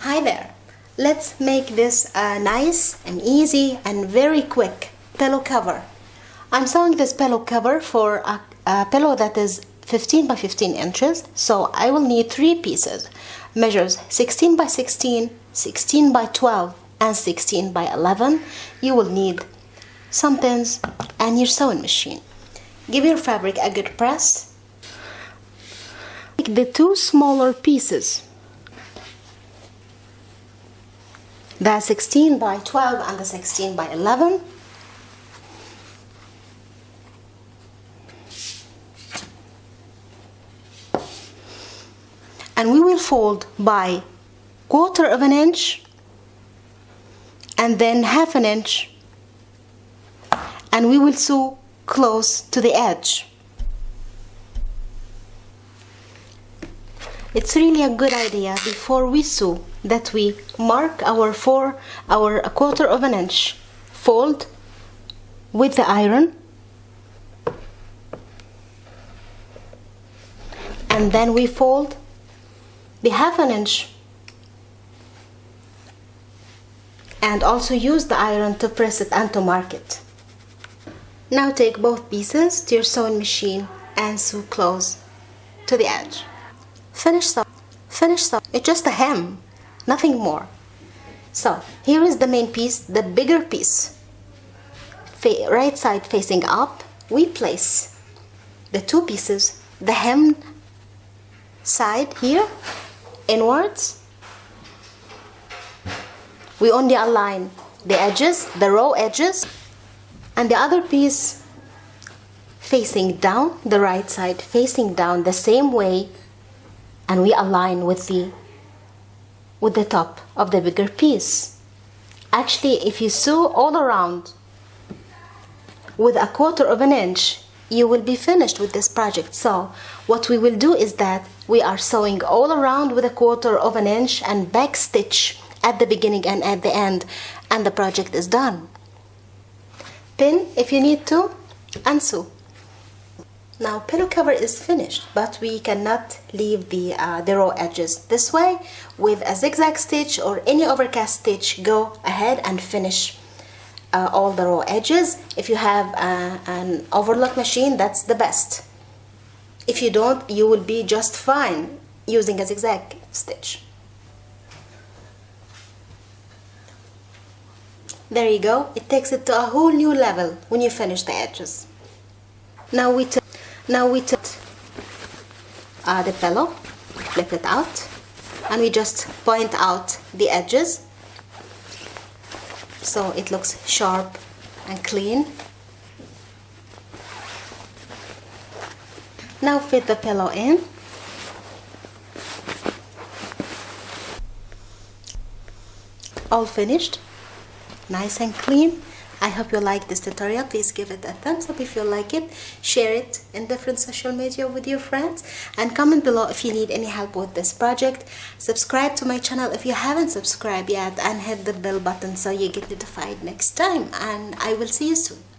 Hi there. Let's make this a nice and easy and very quick pillow cover. I'm sewing this pillow cover for a, a pillow that is 15 by 15 inches. So I will need three pieces. Measures 16 by 16, 16 by 12, and 16 by 11. You will need some pins and your sewing machine. Give your fabric a good press. Take the two smaller pieces the 16 by 12 and the 16 by 11 and we will fold by quarter of an inch and then half an inch. And we will sew close to the edge it's really a good idea before we sew that we mark our four our a quarter of an inch fold with the iron. And then we fold the half an inch and also use the iron to press it and to mark it. Now take both pieces to your sewing machine and sew close to the edge finish sew finish sew it's just a hem nothing more. So here is the main piece the bigger piece. Right side facing up we place the two pieces the hem side here inwards. We only align the edges the raw edges. And the other piece facing down the right side facing down the same way and we align with the with the top of the bigger piece. Actually if you sew all around with a quarter of an inch you will be finished with this project. So what we will do is that we are sewing all around with a quarter of an inch and back stitch at the beginning and at the end and the project is done. Pin if you need to and sew now pillow cover is finished but we cannot leave the uh, the raw edges this way. With a zigzag stitch or any overcast stitch go ahead and finish uh, all the raw edges. If you have uh, an overlock machine that's the best. If you don't you will be just fine using a zigzag stitch. There you go. It takes it to a whole new level when you finish the edges. Now we now we took uh, the pillow flip it out and we just point out the edges. So it looks sharp and clean. Now fit the pillow in. All finished. Nice and clean I hope you like this tutorial. Please give it a thumbs up if you like it. Share it in different social media with your friends. And comment below if you need any help with this project. Subscribe to my channel if you haven't subscribed yet. And hit the bell button so you get notified next time. And I will see you soon.